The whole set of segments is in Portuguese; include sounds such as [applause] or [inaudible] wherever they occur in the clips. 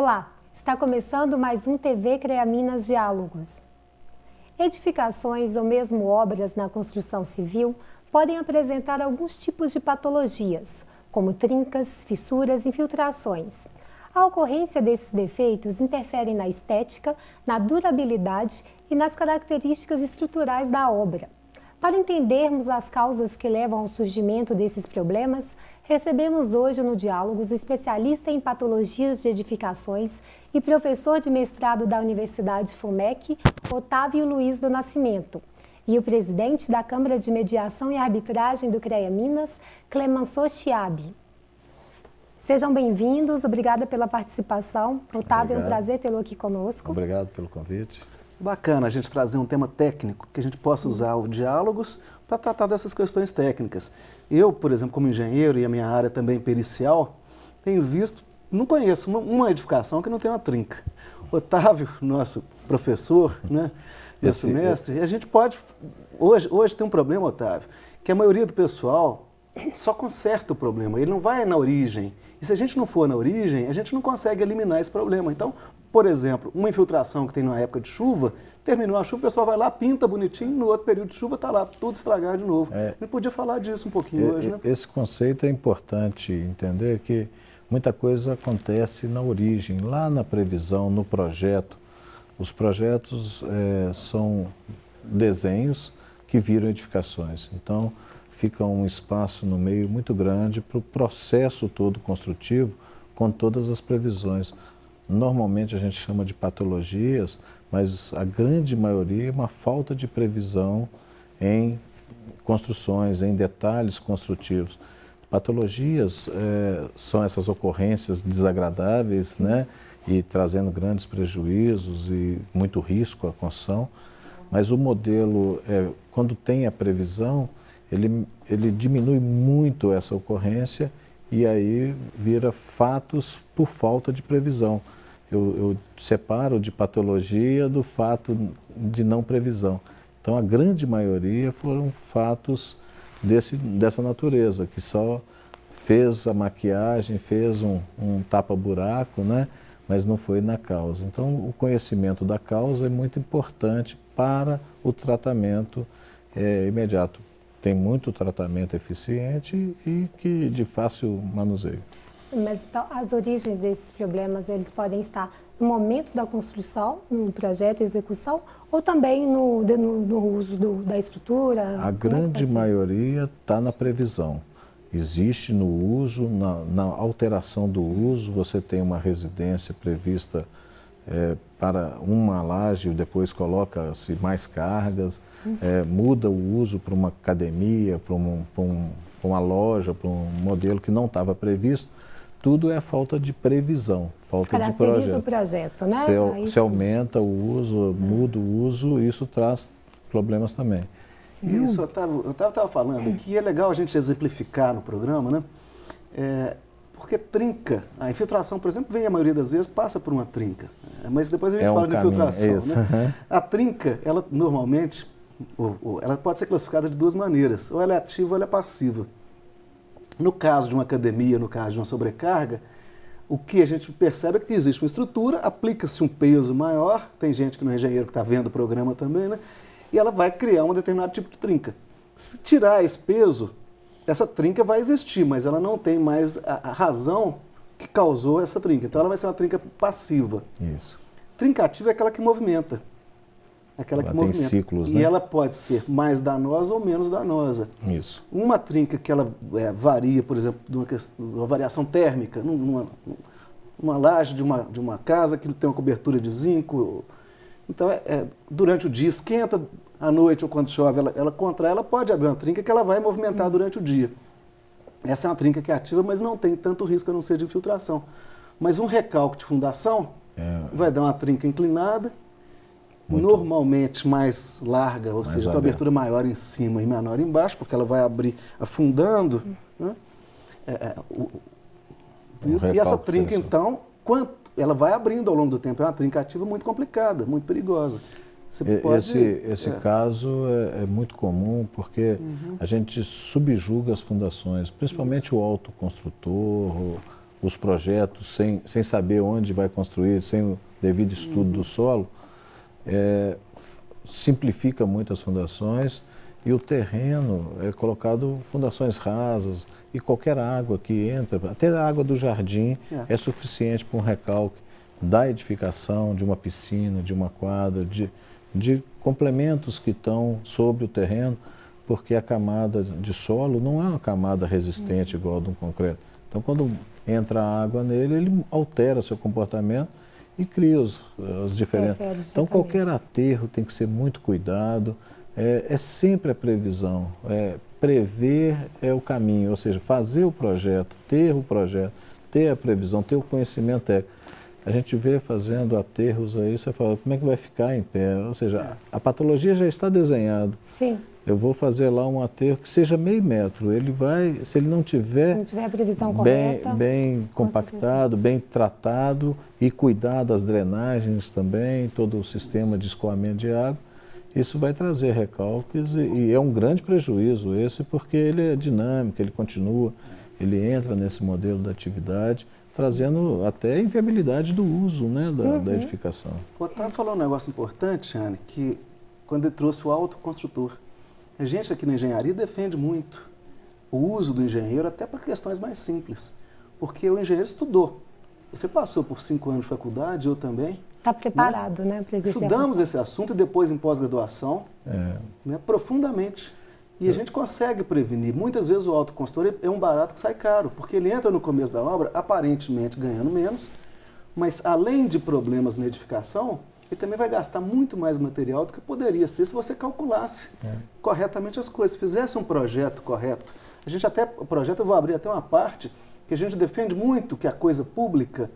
Olá, está começando mais um TV CREA Minas Diálogos. Edificações ou mesmo obras na construção civil podem apresentar alguns tipos de patologias, como trincas, fissuras e infiltrações. A ocorrência desses defeitos interfere na estética, na durabilidade e nas características estruturais da obra. Para entendermos as causas que levam ao surgimento desses problemas, recebemos hoje no Diálogos o especialista em patologias de edificações e professor de mestrado da Universidade FUMEC, Otávio Luiz do Nascimento, e o presidente da Câmara de Mediação e Arbitragem do CREA Minas, Clemenceau Chiabi. Sejam bem-vindos, obrigada pela participação. Otávio, Obrigado. é um prazer tê-lo aqui conosco. Obrigado pelo convite. Bacana a gente trazer um tema técnico, que a gente possa usar o diálogos para tratar dessas questões técnicas. Eu, por exemplo, como engenheiro e a minha área também pericial, tenho visto, não conheço uma, uma edificação que não tem uma trinca. Otávio, nosso professor, né, Esse, mestre, a gente pode... Hoje, hoje tem um problema, Otávio, que a maioria do pessoal só conserta o problema, ele não vai na origem. E se a gente não for na origem, a gente não consegue eliminar esse problema. Então, por exemplo, uma infiltração que tem na época de chuva, terminou a chuva, o pessoal vai lá, pinta bonitinho, no outro período de chuva está lá tudo estragado de novo. É, Me podia falar disso um pouquinho é, hoje, né? Esse conceito é importante entender que muita coisa acontece na origem, lá na previsão, no projeto. Os projetos é, são desenhos que viram edificações. Então, fica um espaço no meio muito grande para o processo todo construtivo, com todas as previsões. Normalmente a gente chama de patologias, mas a grande maioria é uma falta de previsão em construções, em detalhes construtivos. Patologias é, são essas ocorrências desagradáveis, né? E trazendo grandes prejuízos e muito risco à construção. Mas o modelo, é, quando tem a previsão, ele, ele diminui muito essa ocorrência e aí vira fatos por falta de previsão. Eu, eu, separo de patologia do fato de não previsão. Então a grande maioria foram fatos desse, dessa natureza, que só fez a maquiagem, fez um, um tapa-buraco, né? mas não foi na causa. Então o conhecimento da causa é muito importante para o tratamento é, imediato tem muito tratamento eficiente e que de fácil manuseio. Mas então, as origens desses problemas, eles podem estar no momento da construção, no projeto e execução, ou também no, no, no uso do, da estrutura? A é grande maioria está na previsão. Existe no uso, na, na, alteração do uso, você tem uma residência prevista é, para uma laje, depois coloca-se mais cargas, é, muda o uso para uma academia, para um, um, uma loja, para um modelo que não estava previsto, tudo é falta de previsão, falta de projeto. o projeto, né? Se, se aumenta o uso, muda o uso, isso traz problemas também. Sim. Isso, eu estava falando que é legal a gente exemplificar no programa, né? É, porque trinca. A infiltração, por exemplo, vem a maioria das vezes, passa por uma trinca. É, mas depois a gente é fala um de infiltração. Né? A trinca, ela normalmente, ela pode ser classificada de duas maneiras. Ou ela é ativa ou ela é passiva. No caso de uma academia, no caso de uma sobrecarga, o que a gente percebe é que existe uma estrutura, aplica-se um peso maior, tem gente que não é engenheiro que está vendo o programa também, né? E ela vai criar um determinado tipo de trinca. Se tirar esse peso, essa trinca vai existir, mas ela não tem mais a, a razão que causou essa trinca. Então ela vai ser uma trinca passiva. Isso. Trinca ativa é aquela que movimenta. Aquela ela que movimenta. Ciclos, e né? ela pode ser mais danosa ou menos danosa. Isso. Uma trinca que ela é, varia, por exemplo, de uma, uma variação térmica, numa, numa laje de uma, de uma casa que tem uma cobertura de zinco. Então, é, é, durante o dia esquenta, à noite ou quando chove, ela, ela contrai, ela pode abrir uma trinca que ela vai movimentar durante o dia. Essa é uma trinca que é ativa, mas não tem tanto risco a não ser de infiltração. Mas um recalque de fundação é. vai dar uma trinca inclinada, Muito normalmente mais larga, ou mais seja, com abertura maior em cima e menor embaixo, porque ela vai abrir afundando. Né? É, é, o, um isso, e essa trinca, então, quanto, ela vai abrindo ao longo do tempo. É uma trinca ativa muito complicada, muito perigosa. Pode, esse esse é. caso é, é, muito comum porque uhum. a gente subjuga as fundações, principalmente Isso. o autoconstrutor, os projetos sem, sem saber onde vai construir, sem o devido estudo uhum. do solo, é, simplifica muito as fundações e o terreno é colocado fundações rasas e qualquer água que entra, até a água do jardim é, é suficiente para um recalque da edificação de uma piscina, de uma quadra, de, de complementos que estão sobre o terreno, porque a camada de solo não é uma camada resistente uhum. igual a de um concreto. Então, quando entra água nele, ele altera seu comportamento e cria os, as diferenças. Então, qualquer aterro tem que ser muito cuidado, é, é sempre a previsão. É, prever é o caminho, ou seja, fazer o projeto, ter o projeto, ter a previsão, ter o conhecimento técnico. A gente vê fazendo aterros aí, você fala, como é que vai ficar em pé? Ou seja, a patologia já está desenhada. Sim. Eu vou fazer lá um aterro que seja meio metro. Ele vai, se ele não tiver, se não tiver a previsão bem, correta, bem compactado, bem tratado e cuidar das drenagens também, todo o sistema de escoamento de água, isso vai trazer recalques e, e é um grande prejuízo esse porque ele é dinâmico, ele continua, ele entra nesse modelo da atividade trazendo até inviabilidade do uso né, da, uhum. da edificação. O Otávio falou um negócio importante, Anne, que quando ele trouxe o autoconstrutor. A gente aqui na engenharia defende muito o uso do engenheiro até para questões mais simples. Porque o engenheiro estudou. Você passou por cinco anos de faculdade, eu também. Está preparado, né? né para Estudamos esse assunto e depois em pós-graduação, é. né, profundamente. E a gente consegue prevenir. Muitas vezes o autoconstrutor é um barato que sai caro, porque ele entra no começo da obra, aparentemente ganhando menos, mas além de problemas na edificação, ele também vai gastar muito mais material do que poderia ser se você calculasse é. corretamente as coisas, fizesse um projeto correto. A gente até, o projeto, eu vou abrir até uma parte, que a gente defende muito que a coisa pública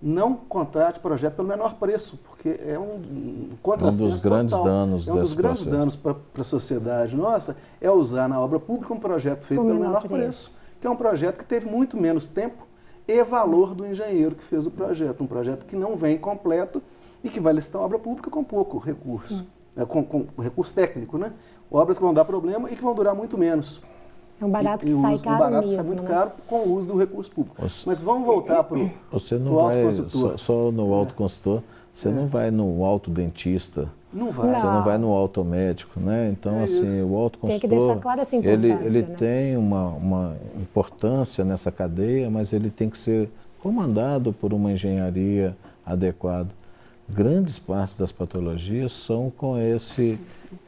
não contrate projeto pelo menor preço, porque é um contrassenso Um dos grandes total. danos É um dos grandes processo. danos para a sociedade nossa, é usar na obra pública um projeto feito pelo menor preço. preço, que é um projeto que teve muito menos tempo e valor do engenheiro que fez o projeto. Um projeto que não vem completo e que vai licitar uma obra pública com pouco recurso, é, com, com recurso técnico, né? Obras que vão dar problema e que vão durar muito menos. É um barato que e, sai caro Um barato mesmo, que sai muito né? caro com o uso do recurso público. Você, Mas vamos voltar para o Você não vai só, só, no é. autoconsultor, você é. não vai no autodentista. Não vai. Você não vai no automédico, né? Então, é assim, o autoconsultor, tem que deixar claro essa ele, ele né? tem uma, uma importância nessa cadeia, mas ele tem que ser comandado por uma engenharia adequada. Grandes partes das patologias são com esse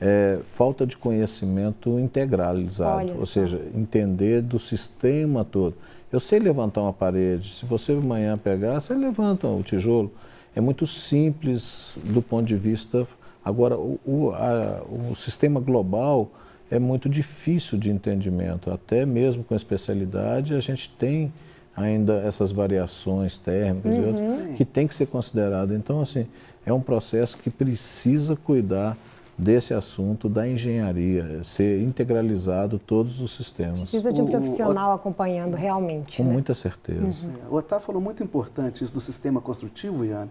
é, falta de conhecimento integralizado, Olha ou só. seja, entender do sistema todo. Eu sei levantar uma parede, se você amanhã pegar, você levanta o tijolo. É muito simples do ponto de vista. Agora, o, o, a, o sistema global é muito difícil de entendimento, até mesmo com especialidade, a gente tem ainda essas variações térmicas uhum. e outras que tem que ser considerado. Então, assim, é um processo que precisa cuidar desse assunto da engenharia, ser integralizado todos os sistemas. Precisa de um profissional o, o, acompanhando realmente. Com né? muita certeza. Uhum. O Otávio falou muito importante isso do sistema construtivo, Iane,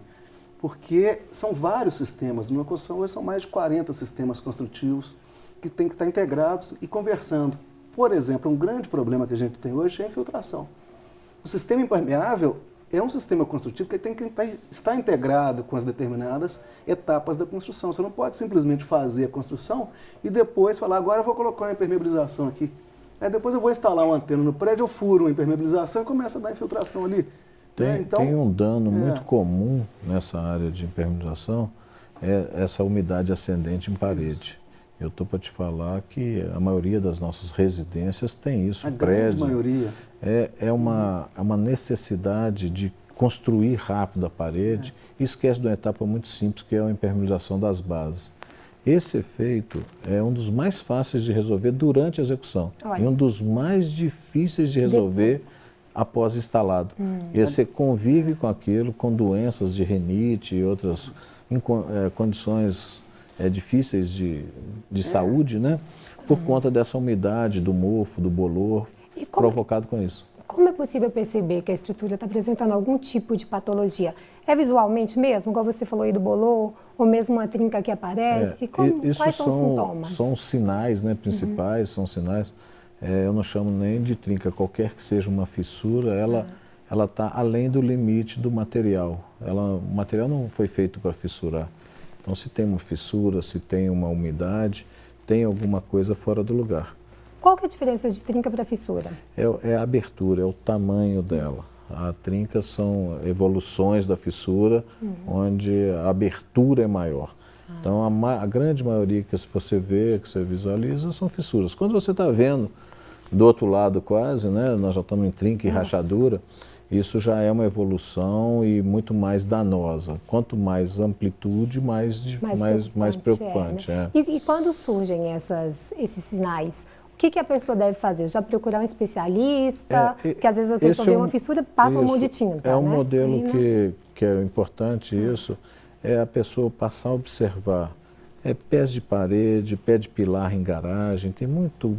porque são vários sistemas. Numa construção hoje são mais de 40 sistemas construtivos que têm que estar integrados e conversando. Por exemplo, um grande problema que a gente tem hoje é a infiltração. O sistema impermeável é um sistema construtivo que tem que estar integrado com as determinadas etapas da construção. Você não pode simplesmente fazer a construção e depois falar, agora eu vou colocar uma impermeabilização aqui. Aí depois eu vou instalar uma antena no prédio, eu furo uma impermeabilização e começa a dar infiltração ali. Tem, é, então, tem um dano é. muito comum nessa área de impermeabilização, é essa umidade ascendente em parede. Isso. Eu estou para te falar que a maioria das nossas residências tem isso. A prédio, grande maioria. É, é, uma, é uma necessidade de construir rápido a parede e esquece de uma etapa muito simples, que é a impermeabilização das bases. Esse efeito é um dos mais fáceis de resolver durante a execução Olha. e um dos mais difíceis de resolver Depois. após instalado. Hum. E você convive com aquilo, com doenças de renite e outras em, é, condições é, difíceis de, de é. saúde, né? Por uhum. conta dessa umidade, do mofo, do bolor, como, provocado com isso. Como é possível perceber que a estrutura está apresentando algum tipo de patologia? É visualmente mesmo, igual você falou aí do bolor, ou mesmo uma trinca que aparece? É, como, quais são, são, os sintomas? São sinais né, principais, uhum. são sinais, é, eu não chamo nem de trinca, qualquer que seja uma fissura, ela, ela está além do limite do material. Ela, o material não foi feito para fissurar. Então, se tem uma fissura, se tem uma umidade, tem alguma coisa fora do lugar. Qual que é a diferença de trinca para fissura? É, é, a abertura, é o tamanho dela. A trinca são evoluções da fissura, uhum. onde a abertura é maior. Ah. Então, a, a, grande maioria que você vê, que você visualiza, são fissuras. Quando você está vendo do outro lado quase, né, nós já estamos em trinca e rachadura, isso já é uma evolução e muito mais danosa. Quanto mais amplitude, mais, mais, mais, mais preocupante. É, né? é. E, e, quando surgem essas, esses sinais, que, que, a pessoa deve fazer? Já procurar um especialista? É, porque às vezes a pessoa vê uma fissura, passa isso, um monte de tinta. É um né? modelo que, que é importante isso, é a pessoa passar a observar. É pés de parede, pé de pilar em garagem, tem muito...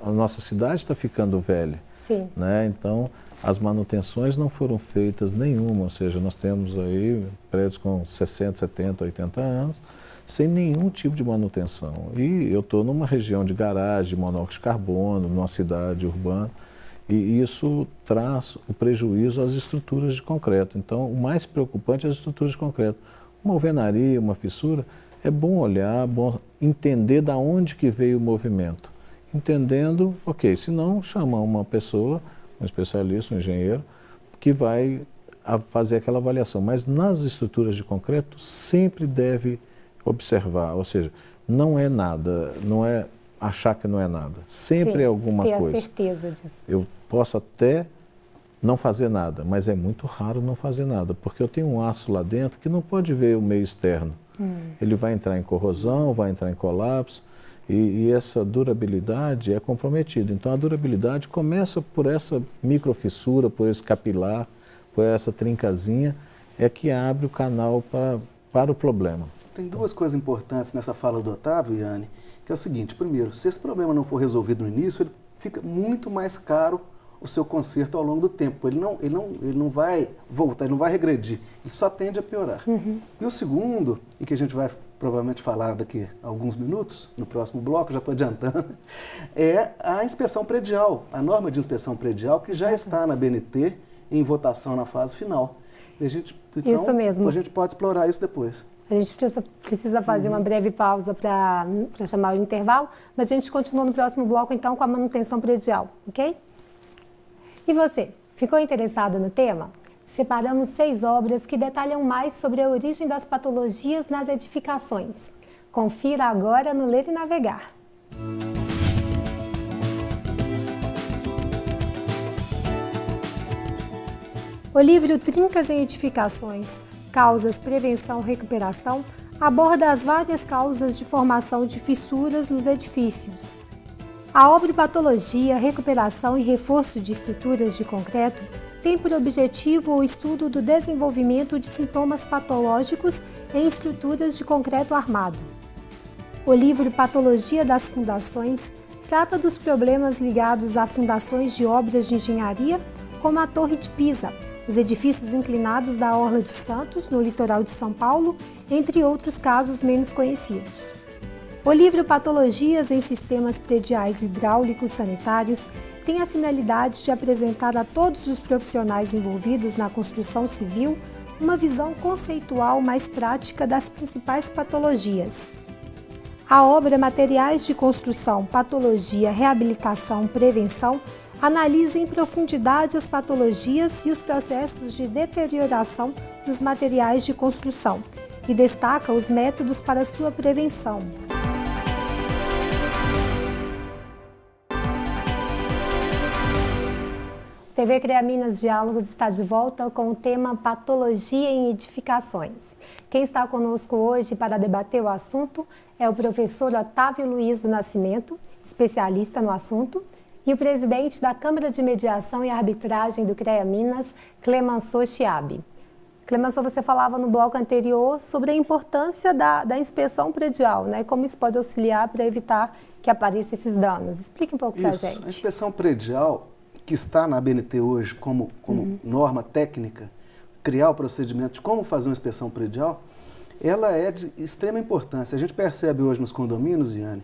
A nossa cidade está ficando velha. Sim. Né? Então, as manutenções não foram feitas nenhuma, ou seja, nós temos aí prédios com 60, 70, 80 anos, sem nenhum tipo de manutenção. E eu estou numa região de garagem, de monóxido de carbono, numa cidade urbana, e isso traz o prejuízo às estruturas de concreto. Então, o mais preocupante é as estruturas de concreto. Uma alvenaria, uma fissura, é bom olhar, bom entender da onde que veio o movimento. Entendendo, ok, se não, chama uma pessoa um especialista, um engenheiro, que vai fazer aquela avaliação. Mas nas estruturas de concreto sempre deve observar, ou seja, não é nada, não é achar que não é nada. Sempre Sim, é alguma ter coisa. A certeza disso. Eu posso até não fazer nada, mas é muito raro não fazer nada, porque eu tenho um aço lá dentro que não pode ver o meio externo. Hum. Ele vai entrar em corrosão, vai entrar em colapso, e, e, essa durabilidade é comprometida. Então a durabilidade começa por essa microfissura, por esse capilar, por essa trincazinha, é que abre o canal para, para o problema. Tem duas coisas importantes nessa fala do Otávio, Yane, que é o seguinte, primeiro, se esse problema não for resolvido no início, ele fica muito mais caro o seu conserto ao longo do tempo. Ele não, ele não, ele não vai voltar, ele não vai regredir, ele só tende a piorar. Uhum. E o segundo, e que a gente vai provavelmente falar daqui a alguns minutos, no próximo bloco, já estou adiantando, [laughs] é a inspeção predial, a norma de inspeção predial que já está na BNT em votação na fase final. A gente, então, isso mesmo. A gente pode explorar isso depois. A gente precisa, precisa fazer uhum. uma breve pausa para chamar o intervalo, mas a gente continua no próximo bloco, então, com a manutenção predial, ok? E você, ficou interessado no tema? separamos seis obras que detalham mais sobre a origem das patologias nas edificações. Confira agora no Ler e Navegar. O livro Trincas em Edificações, Causas, Prevenção, Recuperação aborda as várias causas de formação de fissuras nos edifícios. A obra Patologia, Recuperação e Reforço de Estruturas de Concreto tem por objetivo o estudo do desenvolvimento de sintomas patológicos em estruturas de concreto armado. O livro Patologia das Fundações trata dos problemas ligados a fundações de obras de engenharia, como a Torre de Pisa, os edifícios inclinados da Orla de Santos, no litoral de São Paulo, entre outros casos menos conhecidos. O livro Patologias em Sistemas Prediais Hidráulicos Sanitários tem a finalidade de apresentar a todos os profissionais envolvidos na construção civil uma visão conceitual mais prática das principais patologias. A obra Materiais de Construção, Patologia, Reabilitação, Prevenção analisa em profundidade as patologias e os processos de deterioração dos materiais de construção e destaca os métodos para sua prevenção. TV CREA Minas Diálogos está de volta com o tema Patologia em Edificações. Quem está conosco hoje para debater o assunto é o professor Otávio Luiz do Nascimento, especialista no assunto, e o presidente da Câmara de Mediação e Arbitragem do CREA Minas, Clemenceau Chiabi. Clemenceau, você falava no bloco anterior sobre a importância da, da inspeção predial, né? como isso pode auxiliar para evitar que apareçam esses danos. Explique um pouco para a gente. A inspeção predial que está na BNT hoje como, como uhum. norma técnica, criar o procedimento de como fazer uma inspeção predial, ela é de extrema importância. A gente percebe hoje nos condomínios, Iane,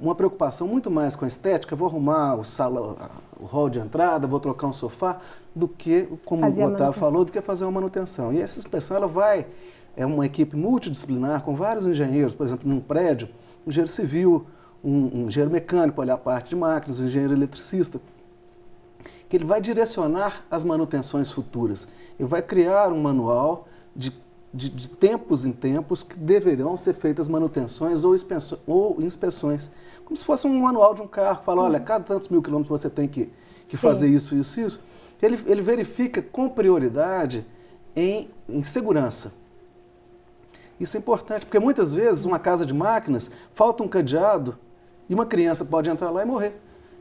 uma preocupação muito mais com a estética, vou arrumar o, sala, o hall de entrada, vou trocar um sofá, do que, como fazer o Otávio falou, do que fazer uma manutenção. E essa inspeção ela vai, é uma equipe multidisciplinar com vários engenheiros, por exemplo, num prédio, um engenheiro civil, um, um engenheiro mecânico, olhar a parte de máquinas, um engenheiro eletricista, que ele vai direcionar as manutenções futuras. Ele vai criar um manual de de, de, tempos em tempos que deverão ser feitas manutenções ou, ou, inspeções. Como se fosse um manual de um carro, fala, olha, cada tantos mil quilômetros você tem que, que fazer isso, isso, isso. Ele, ele verifica com prioridade em, em segurança. Isso é importante, porque muitas vezes uma casa de máquinas falta um cadeado e uma criança pode entrar lá e morrer.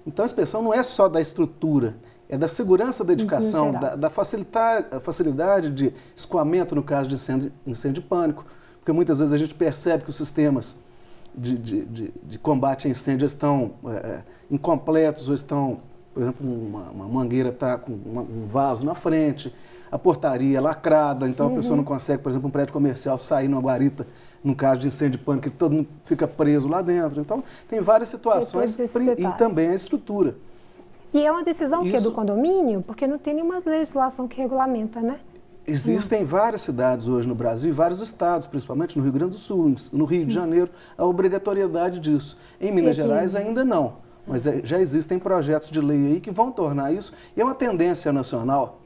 Então a inspeção não é só da estrutura, é da segurança da edificação, da, da facilidade de escoamento no caso de incêndio, incêndio de pânico, porque muitas vezes a gente percebe que os sistemas de, de, de, de combate a incêndio estão é, é incompletos ou estão, por exemplo, uma, uma mangueira está com uma, um vaso na frente, a portaria é lacrada, então uhum. a pessoa não consegue, por exemplo, um prédio comercial sair numa guarita no caso de incêndio de pânico, que todo mundo fica preso lá dentro. Então, tem várias situações e também a estrutura. E é uma decisão Isso... que é do condomínio, porque não tem nenhuma legislação que regulamenta, né? Existem não. várias cidades hoje no Brasil e vários estados, principalmente no Rio Grande do Sul, no Rio de hum. Janeiro, a obrigatoriedade disso. Em Minas Gerais ainda não, mas é, já existem projetos de lei aí que vão tornar isso, e é uma tendência nacional,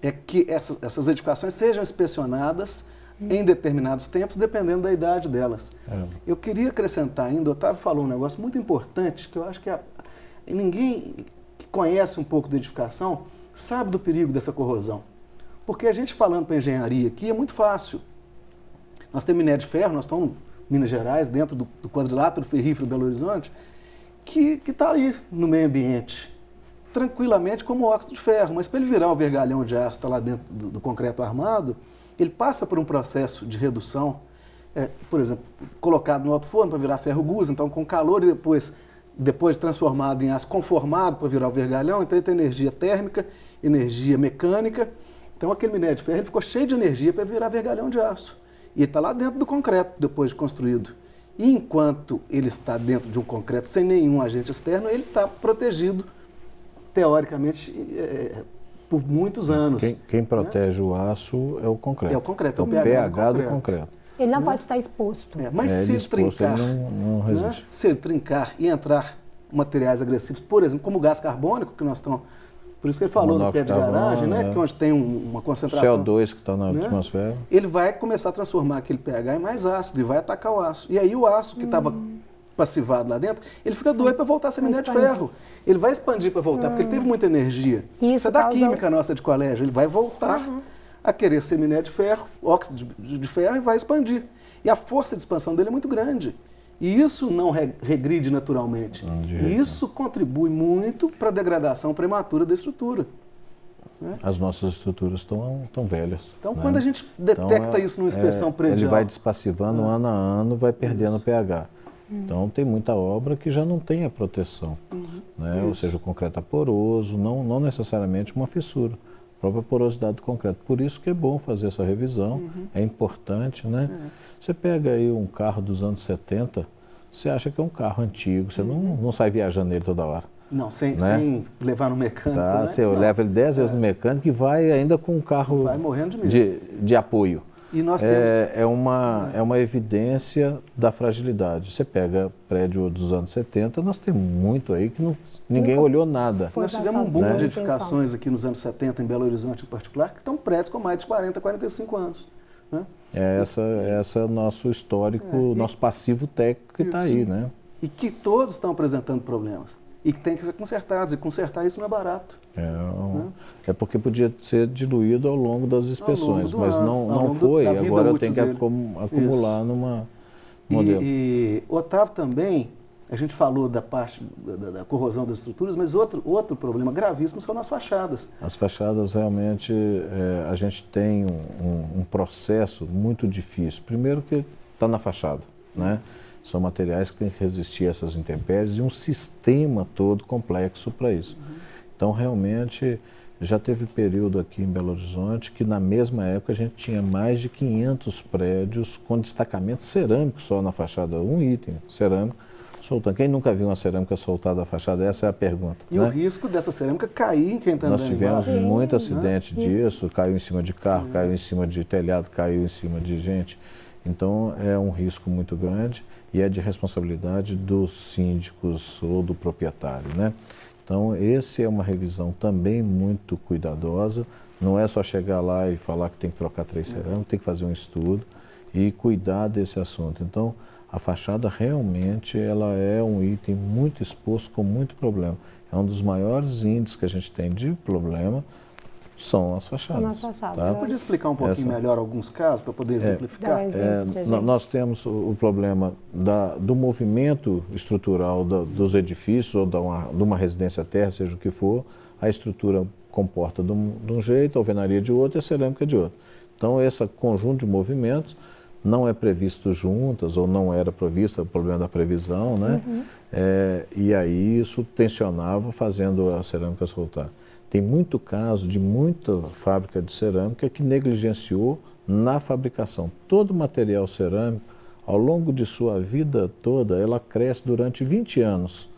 é que essas, essas edificações sejam inspecionadas hum. em determinados tempos, dependendo da idade delas. É. Eu queria acrescentar ainda, o Otávio falou um negócio muito importante, que eu acho que a, ninguém conhece um pouco da edificação, sabe do perigo dessa corrosão. Porque a gente falando para engenharia aqui é muito fácil. Nós temos minério de ferro, nós estamos em Minas Gerais, dentro do, do quadrilátero ferrífero Belo Horizonte, que está ali no meio ambiente, tranquilamente como óxido de ferro. Mas para ele virar um vergalhão de aço, lá dentro do, do, concreto armado, ele passa por um processo de redução, é, por exemplo, colocado no alto forno para virar ferro gusa, então com calor e depois depois transformado em aço conformado para virar o vergalhão, então ele tem energia térmica, energia mecânica. Então aquele minério de ferro ele ficou cheio de energia para virar vergalhão de aço. E ele está lá dentro do concreto, depois de construído. E enquanto ele está dentro de um concreto sem nenhum agente externo, ele está protegido, teoricamente, é, por muitos anos. Quem, quem né? protege né? o aço é o concreto. É o concreto, é o, pH, pH do concreto. Do concreto. Ele não né? pode estar exposto. É, mas é, se ele trincar, não, não né? se ele trincar e entrar materiais agressivos, por exemplo, como o gás carbônico, que nós estamos. Por isso que ele falou no pé de garagem, né? É. Que onde tem um, uma concentração. CO2 que está na né? atmosfera. Ele vai começar a transformar aquele pH em mais ácido e vai atacar o aço. E aí o aço que estava hum. passivado lá dentro, ele fica doido para voltar a ser minério de ferro. Ele vai expandir para voltar, hum. porque ele teve muita energia. Isso, isso é da causa... química nossa de colégio. Ele vai voltar. Uhum a querer ser minério de ferro, óxido de, de ferro, e vai expandir. E a força de expansão dele é muito grande. E isso não regride naturalmente. E isso contribui muito para a degradação prematura da estrutura. Né? As nossas estruturas estão tão velhas. Então, né? quando a gente detecta então, isso numa inspeção é, predial... Ele vai despassivando é. ano a ano, vai perdendo isso. pH. Uhum. Então, tem muita obra que já não tem a proteção. Uhum. Né? Ou seja, o concreto é poroso, não, não necessariamente uma fissura própria porosidade do concreto. Por isso que é bom fazer essa revisão, uhum. é importante, né? É. Você pega aí um carro dos anos 70, você acha que é um carro antigo, você uhum. não, não sai viajando nele toda hora. Não, sem, né? sem levar no mecânico. Tá, né? Você leva ele 10 vezes é. no mecânico e vai ainda com um carro de, de, de apoio. E nós é, temos... é, uma, é uma evidência da fragilidade. Você pega prédio dos anos 70, nós temos muito aí que não, ninguém olhou nada. Nós tivemos um boom né? de edificações aqui nos anos 70, em Belo Horizonte em particular, que estão prédios com mais de 40, 45 anos. Né? É essa, essa é o nosso histórico, é, e, nosso passivo técnico que está aí. Né? E que todos estão apresentando problemas e que tem que ser consertados. E consertar isso não é barato. É, né? é porque podia ser diluído ao longo das inspeções, mas ano, não, não foi. Agora eu tenho que acumular isso. numa modelo. E, e Otávio também, a gente falou da parte da, da, corrosão das estruturas, mas outro, outro problema gravíssimo são as fachadas. As fachadas realmente, é, a gente tem um, um, processo muito difícil. Primeiro que está na fachada, né? São materiais que têm que resistir a essas intempéries e um sistema todo complexo para isso. Uhum. Então, realmente, já teve período aqui em Belo Horizonte que, na mesma época, a gente tinha mais de 500 prédios com destacamento cerâmico só na fachada, um item cerâmico, soltando. Quem nunca viu uma cerâmica soltada da fachada? Essa é a pergunta. E né? o risco dessa cerâmica cair em quem está andando Nós tivemos embaixo. muito né? acidente disso, caiu em cima de carro, caiu em cima de telhado, caiu em cima de gente. Então é um risco muito grande e é de responsabilidade dos síndicos ou do proprietário. Né? Então esse é uma revisão também muito cuidadosa, não é só chegar lá e falar que tem que trocar três cerâmicas, tem que fazer um estudo e cuidar desse assunto. Então a fachada realmente ela é um item muito exposto com muito problema. É um dos maiores índices que a gente tem de problema, são as fachadas. São as fachadas, tá? Você podia explicar um pouquinho Essa- melhor alguns casos para poder exemplificar? Um É, pra no- gente. nós temos o, problema da- do movimento estrutural da- dos edifícios ou de uma, de uma residência terra, seja o que for, a estrutura comporta de um, de um jeito, a alvenaria de outro e a cerâmica de outro. Então, esse conjunto de movimentos não é previsto juntas ou não era previsto, é o problema da previsão, né? É, e aí isso tensionava fazendo a cerâmica soltar. Tem muito caso de muita fábrica de cerâmica que negligenciou na fabricação. Todo material cerâmico, ao longo de sua vida toda, ela cresce durante 20 anos.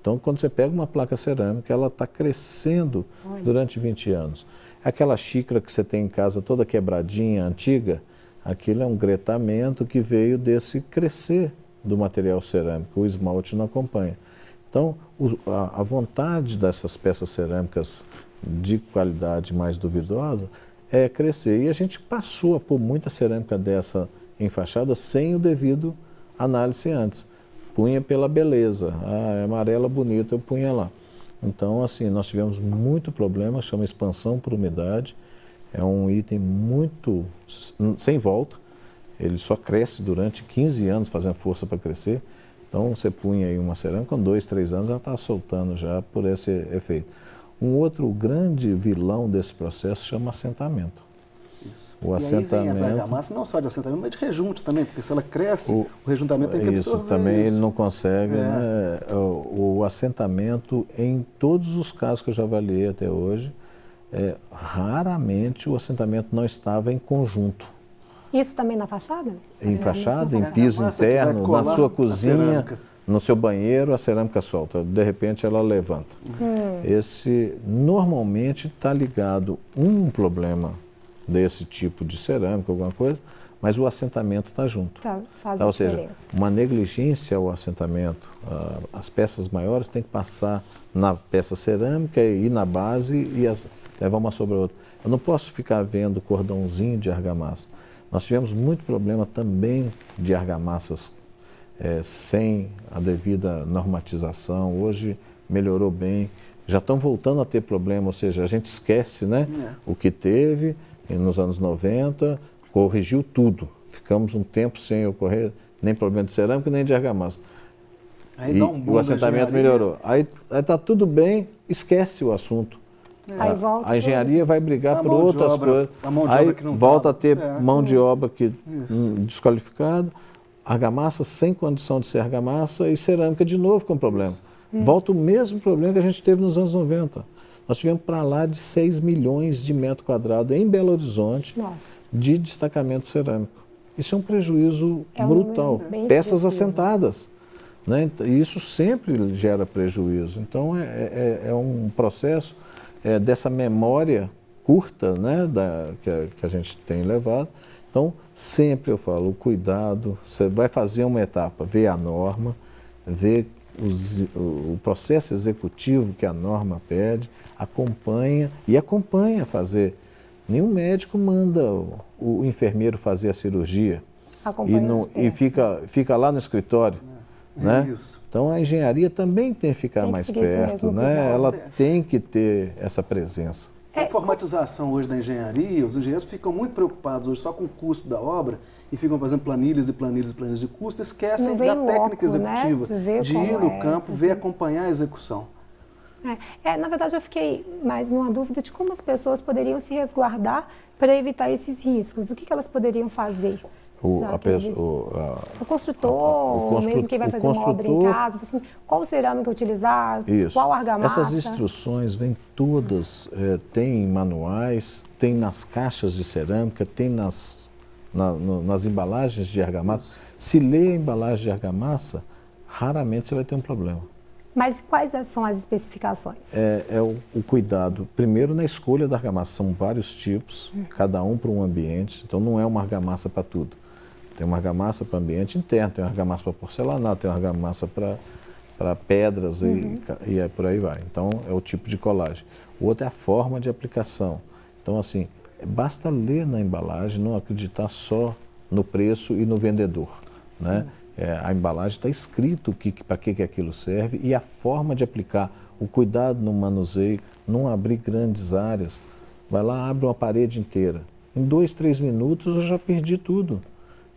Então, quando você pega uma placa cerâmica, ela está crescendo Olha. durante 20 anos. Aquela xícara que você tem em casa toda quebradinha, antiga, aquilo é um gretamento que veio desse crescer do material cerâmico. O esmalte não acompanha. Então, o- a, a vontade dessas peças cerâmicas de qualidade mais duvidosa é crescer. E a gente passou a pôr muita cerâmica dessa em fachada sem o devido análise antes. Punha pela beleza. Ah, é amarela bonita, eu punha lá. Então, assim, nós tivemos muito problema, chama expansão por umidade. É um item muito sem volta. Ele só cresce durante 15 anos fazendo força para crescer. Então você punha aí uma cerâmica, com dois, três anos ela está soltando já por esse efeito. Um outro grande vilão desse processo chama assentamento. Isso. O e aí vem assentamento- essa argamassa, não só de assentamento, mas de rejunte também, porque se ela cresce, o, O- rejuntamento tem que isso absorver também isso. ele não consegue. É. né? O, o assentamento, em todos os casos que eu já avaliei até hoje, é, raramente o assentamento não estava em conjunto. Isso também na fachada? Em fachada, em piso interno, na sua a cozinha, no seu banheiro, a cerâmica solta. De repente ela levanta. Hum. Esse normalmente está ligado um problema desse tipo de cerâmica, alguma coisa, mas o assentamento está junto. Tá, faz Tá, a ou seja, diferença. uma negligência ao assentamento. ah, as peças maiores têm que passar na peça cerâmica e na base e as, levar uma sobre a outra. Eu não posso ficar vendo cordãozinho de argamassa. Nós tivemos muito problema também de argamassas eh, sem a devida normatização. Hoje melhorou bem. Já estão voltando a ter problema, ou seja, a gente esquece né, É. o que teve nos anos 90, corrigiu tudo. Ficamos um tempo sem ocorrer nem problema de cerâmica nem de argamassa. Aí e um o assentamento melhorou. Aí está tudo bem, esquece o assunto. Aí A- volta a engenharia vai brigar por outras obra- coisas. a mão de Aí obra que não volta tá- a ter é. mão de obra que Isso. hum, desqualificada, argamassa sem condição de ser argamassa e cerâmica de novo com problema. Volta o mesmo problema que a gente teve nos anos 90. Nós tivemos para lá de 6 milhões de metros quadrados em Belo Horizonte Nossa. de destacamento cerâmico. Isso é um prejuízo É um brutal. Peças assentadas. Né? E isso sempre gera prejuízo. Então, é, é- é um processo é, dessa memória curta né, da, que, a, que a gente tem levado. Então, sempre eu falo, o cuidado, você vai fazer uma etapa, ver a norma, ver os- o, processo executivo que a norma pede, acompanha e acompanha fazer. Nenhum médico manda o, o enfermeiro fazer a cirurgia e, não, e fica, fica lá no escritório. É né? isso. Então a engenharia também tem que ficar Tem que mais perto, né? Ela Acontece. tem que ter essa presença. A É, informatização hoje da engenharia, os engenheiros ficam muito preocupados hoje só com o custo da obra e ficam fazendo planilhas e planilhas e planilhas de custo, esquecem da técnica né? executiva, De ver de como ir no é, campo, assim. ver acompanhar a execução. É, é, na verdade, eu fiquei mais numa dúvida de como as pessoas poderiam se resguardar para evitar esses riscos. O que, que elas poderiam fazer? O, Já a o- a- O construtor, o constru- mesmo quem vai o fazer uma obra em casa, assim, qual cerâmica utilizar, Isso. qual argamassa. Essas instruções vêm todas, eh, tem em manuais, tem nas caixas de cerâmica, tem nas, na- no- nas embalagens de argamassa. Se lê a embalagem de argamassa, raramente você vai ter um problema. Mas quais são as especificações? É, é o, o, cuidado, primeiro na escolha da argamassa, são vários tipos, hum. cada um para um ambiente, então não é uma argamassa para tudo. Tem uma argamassa para ambiente interno, tem uma argamassa para porcelanato, tem uma argamassa para pedras uhum. e, e é por aí vai. Então é o tipo de colagem. O outro é a forma de aplicação. Então assim, basta ler na embalagem, não acreditar só no preço e no vendedor. Né? É, a embalagem está escrito que, para que, que aquilo serve e a forma de aplicar, o cuidado no manuseio, não abrir grandes áreas. Vai lá, abre uma parede inteira. Em dois, três minutos eu já perdi tudo.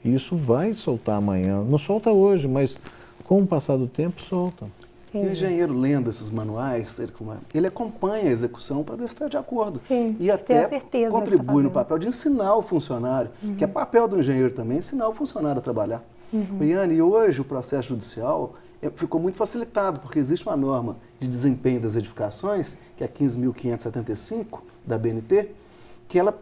E isso vai soltar amanhã. Não solta hoje, mas com o passar do tempo, solta. E o engenheiro lendo esses manuais, ele, ele acompanha a execução para ver se está de acordo. Sim, e até tá contribui tá no papel de ensinar o funcionário, uhum. que é papel do engenheiro também, ensinar o funcionário a trabalhar. Uhum. Iane, e hoje o processo judicial é, ficou muito facilitado, porque existe uma norma de desempenho das edificações, que é 15.575 da BNT, que ela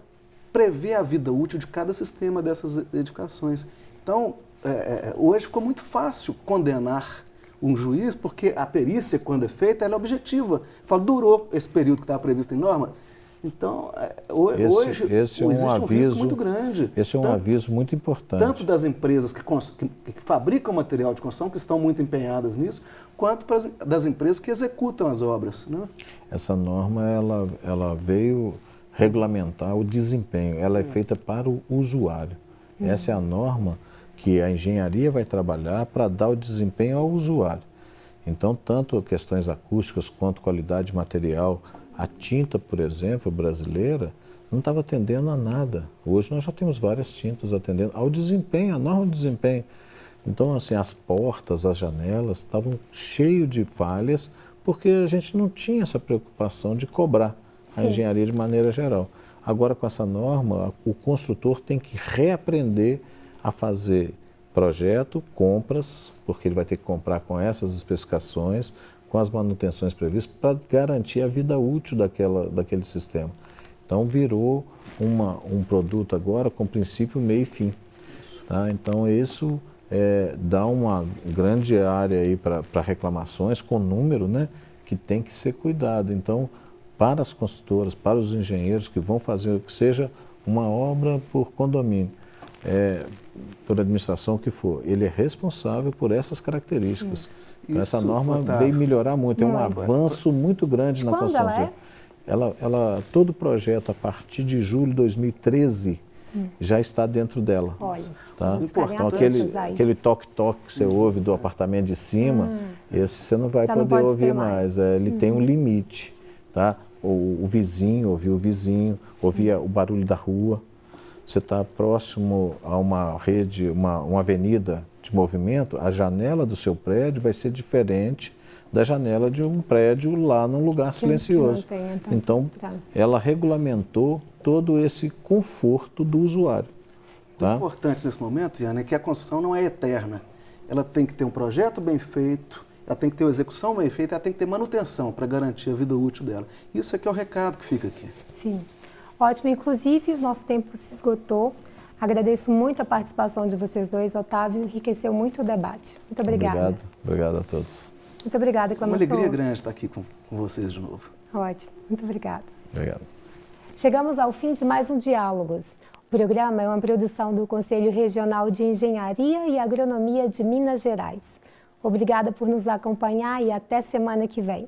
prevê a vida útil de cada sistema dessas edificações. Então, é, é, hoje ficou muito fácil condenar um juiz, porque a perícia, quando é feita, ela é objetiva. Fala, durou esse período que estava previsto em norma? Então, é, hoje esse, esse é um existe um, aviso, risco muito grande. Esse é um tanto, aviso muito importante. Tanto das empresas que, que, que, fabricam material de construção, que estão muito empenhadas nisso, quanto das empresas que executam as obras. Né? Essa norma, ela, ela veio regulamentar o desempenho, ela é feita para o usuário. Uhum. Essa é a norma que a engenharia vai trabalhar para dar o desempenho ao usuário. Então, tanto questões acústicas quanto qualidade de material, a tinta, por exemplo, brasileira, não estava atendendo a nada. Hoje nós já temos várias tintas atendendo ao desempenho, a norma de desempenho. Então, assim, as portas, as janelas estavam cheias de falhas, porque a gente não tinha essa preocupação de cobrar a engenharia de maneira geral. Agora, com essa norma, o construtor tem que reaprender a fazer projeto, compras, porque ele vai ter que comprar com essas especificações, com as manutenções previstas, para garantir a vida útil daquela, daquele sistema. Então, virou uma, um produto agora com princípio, meio e fim. Tá? Então, isso é, dá uma grande área para reclamações com número, né, que tem que ser cuidado. Então, para as construtoras, para os engenheiros que vão fazer que seja uma obra por condomínio, é, por administração que for, ele é responsável por essas características. Então, essa norma veio melhorar muito, é um avanço muito grande na construção. Ela, é? ela, ela, todo projeto a partir de julho de 2013 hum. já está dentro dela. Olha, tá? Então, aquele, aquele toque-toque que você hum. ouve do apartamento de cima, hum. esse você não vai já poder não ouvir mais. mais. É, ele tem um hum. limite. Tá? O, o vizinho, ouvir o vizinho, ouvir o barulho da rua. Você está próximo a uma rede, uma, uma avenida de movimento, a janela do seu prédio vai ser diferente da janela de um prédio lá num lugar silencioso. Então, ela regulamentou todo esse conforto do usuário. Tá? O importante nesse momento, Iana, é que a construção não é eterna. Ela tem que ter um projeto bem feito, ela tem que ter uma execução bem feita, ela tem que ter manutenção para garantir a vida útil dela. Isso é que é o recado que fica aqui. Sim. Ótimo. Inclusive, o nosso tempo se esgotou. Agradeço muito a participação de vocês dois, Otávio, enriqueceu muito o debate. Muito obrigada. Obrigado, obrigado a todos. Muito obrigada, Clamação. Uma alegria grande estar aqui com, com vocês de novo. Ótimo, muito obrigada. Obrigado. Chegamos ao fim de mais um Diálogos. O programa é uma produção do Conselho Regional de Engenharia e Agronomia de Minas Gerais. Obrigada por nos acompanhar e até semana que vem.